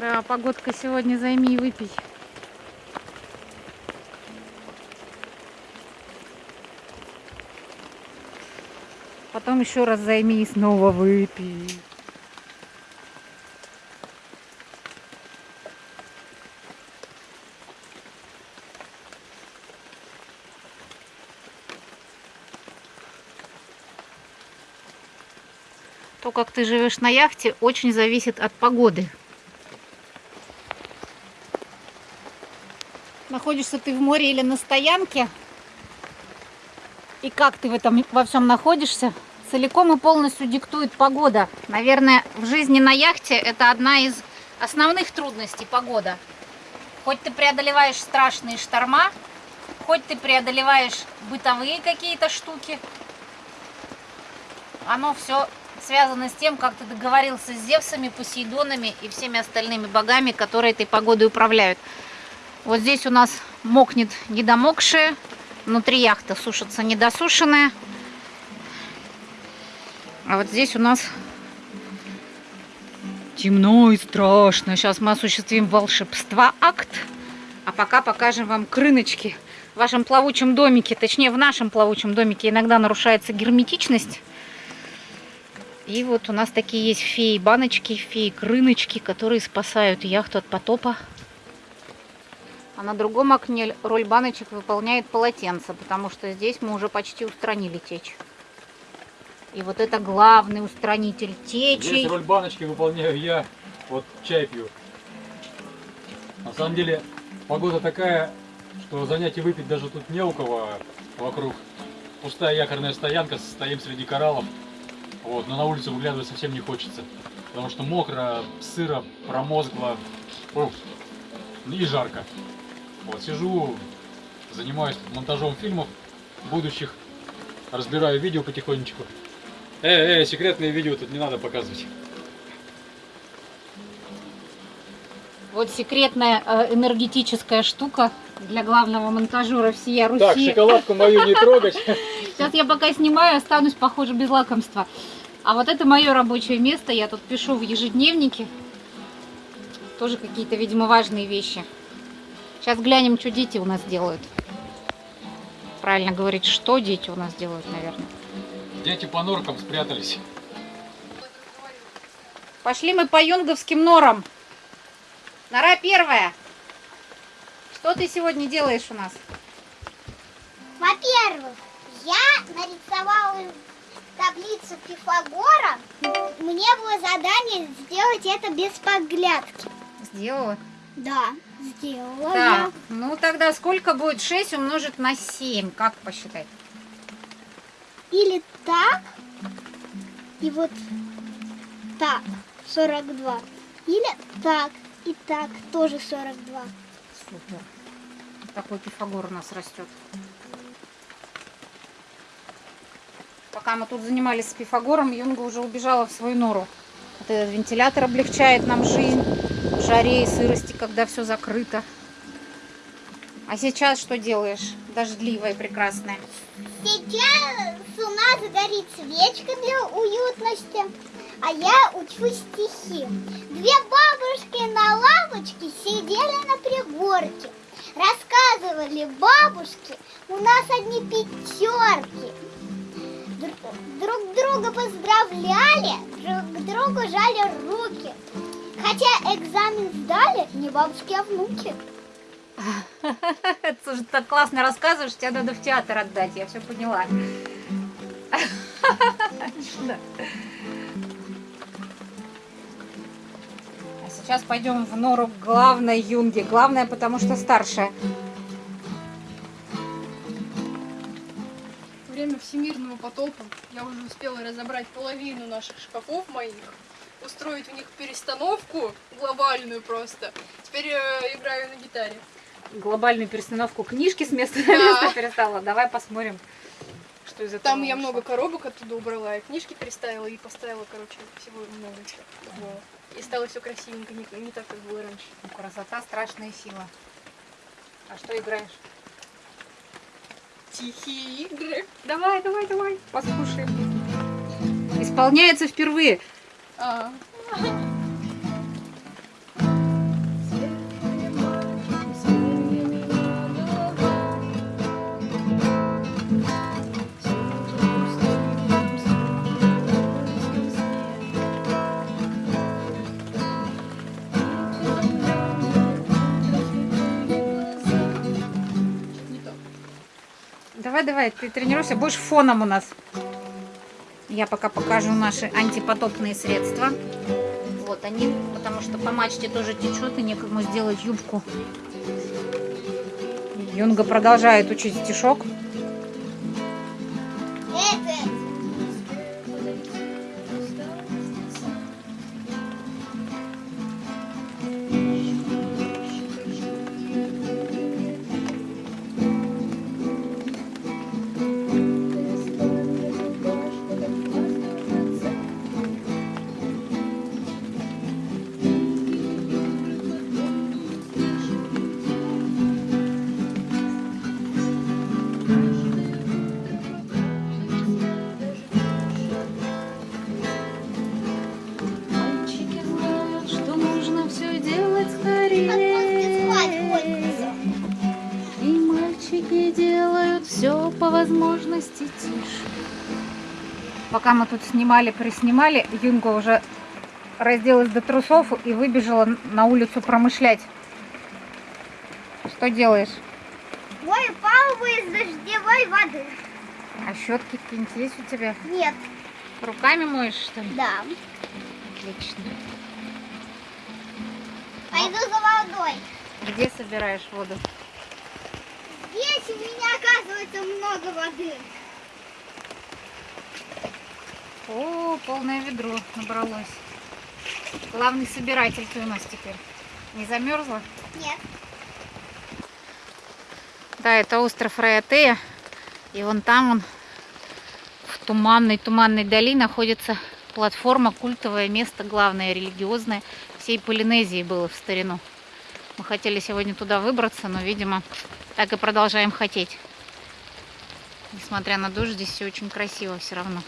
Хороша погодка сегодня, займи и выпей. Потом еще раз займи и снова выпей. То, как ты живешь на яхте, очень зависит от погоды. Находишься ты в море или на стоянке, и как ты в этом во всем находишься, целиком и полностью диктует погода. Наверное, в жизни на яхте это одна из основных трудностей погода. Хоть ты преодолеваешь страшные шторма, хоть ты преодолеваешь бытовые какие-то штуки, оно все связано с тем, как ты договорился с Зевсами, Посейдонами и всеми остальными богами, которые этой погодой управляют. Вот здесь у нас мокнет недомокшее, внутри яхта сушится недосушенная. А вот здесь у нас темно и страшно. Сейчас мы осуществим волшебства акт. А пока покажем вам крыночки в вашем плавучем домике. Точнее, в нашем плавучем домике иногда нарушается герметичность. И вот у нас такие есть феи-баночки, феи-крыночки, которые спасают яхту от потопа. А на другом окне роль баночек выполняет полотенце, потому что здесь мы уже почти устранили течь. И вот это главный устранитель течи. Здесь роль баночки выполняю я, вот чай пью. На самом деле погода такая, что занятий выпить даже тут не у кого вокруг. Пустая якорная стоянка, стоим среди кораллов. Вот, но на улицу выглядывать совсем не хочется. Потому что мокро, сыро, промозгло ух, и жарко. Вот, сижу, занимаюсь монтажом фильмов будущих, разбираю видео потихонечку. Эй, эй, секретные видео тут не надо показывать. Вот секретная э, энергетическая штука для главного монтажера всея Руси. Так, шоколадку мою не трогать. Сейчас я пока снимаю, останусь, похоже, без лакомства. А вот это мое рабочее место. Я тут пишу в ежедневнике. Тоже какие-то, видимо, важные вещи. Сейчас глянем, что дети у нас делают. Правильно говорить, что дети у нас делают, наверное. Дети по норкам спрятались. Пошли мы по юнговским норам. Нора первая. Что ты сегодня делаешь у нас? Во-первых, я нарисовала таблицу Пифагора. Мне было задание сделать это без подглядки. Сделала. Да, сделала Так, ну тогда сколько будет 6 умножить на 7? Как посчитать? Или так, и вот так, 42. Или так, и так, тоже 42. Супер. Такой Пифагор у нас растет. Пока мы тут занимались с Пифагором, Юнга уже убежала в свою нору. Вот этот вентилятор облегчает нам жизнь жаре и сырости, когда все закрыто. А сейчас что делаешь? Дождливая прекрасная. Сейчас у нас горит свечка для уютности, а я учу стихи. Две бабушки на лавочке сидели на пригорке. Рассказывали бабушки, у нас одни пятерки. Друг друга поздравляли, друг другу жали руки. Хотя экзамен сдали не бабушки, а внуки. Это же так классно рассказываешь, тебя надо в театр отдать, я все поняла. А сейчас пойдем в нору к главной юнге. Главная, потому что старшая. время всемирного потопа я уже успела разобрать половину наших шкафов моих, устроить у них перестановку глобальную просто. Теперь э, играю на гитаре. Глобальную перестановку книжки с места на Да. место перестала. Давай посмотрим, что из этого Там я вышло. много коробок оттуда убрала, и книжки переставила, и поставила, короче, всего много. И стало все красивенько, не, не так, как было раньше. Ну, Красота, страшная сила. А что играешь? Тихие игры. Давай, давай, давай, послушаем. Исполняется впервые. Давай, давай, ты тренируйся, будешь фоном у нас. Я пока покажу наши антипотопные средства. Вот они, потому что по мачте тоже течет, и некому сделать юбку. Юнга продолжает учить стишок. Мальчики делают все по возможности тише. Пока мы тут снимали, приснимали, Юнга уже разделась до трусов и выбежала на улицу промышлять. Что делаешь? Мой палубу из дождевой воды. А щетки какие-нибудь есть у тебя? Нет, Руками моешь, что ли? да. Отлично. Пойду за водой. Где собираешь воду? Здесь у меня, оказывается, много воды. О, полное ведро набралось. Главный собиратель ты у нас теперь. Не замерзла? Нет. Да, это остров Раятея. И вон там, он, в туманной-туманной дали, находится платформа, культовое место, главное, религиозное. Всей Полинезии было в старину. Мы хотели сегодня туда выбраться, но, видимо, так и продолжаем хотеть. Несмотря на дождь, здесь все очень красиво все равно.